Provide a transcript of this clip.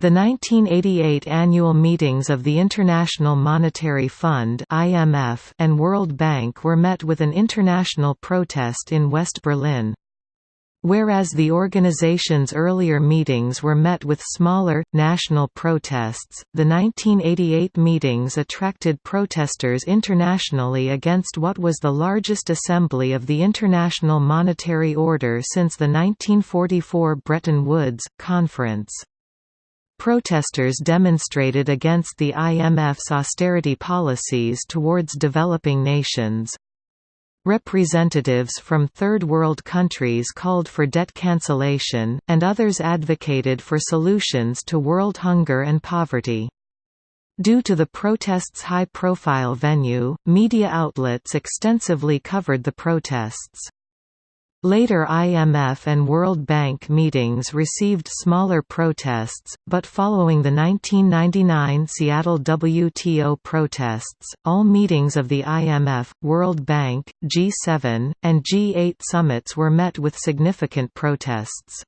The 1988 annual meetings of the International Monetary Fund (IMF) and World Bank were met with an international protest in West Berlin. Whereas the organization's earlier meetings were met with smaller, national protests, the 1988 meetings attracted protesters internationally against what was the largest assembly of the International Monetary Order since the 1944 Bretton Woods, Conference. Protesters demonstrated against the IMF's austerity policies towards developing nations. Representatives from Third World countries called for debt cancellation, and others advocated for solutions to world hunger and poverty. Due to the protest's high-profile venue, media outlets extensively covered the protests. Later IMF and World Bank meetings received smaller protests, but following the 1999 Seattle WTO protests, all meetings of the IMF, World Bank, G7, and G8 summits were met with significant protests.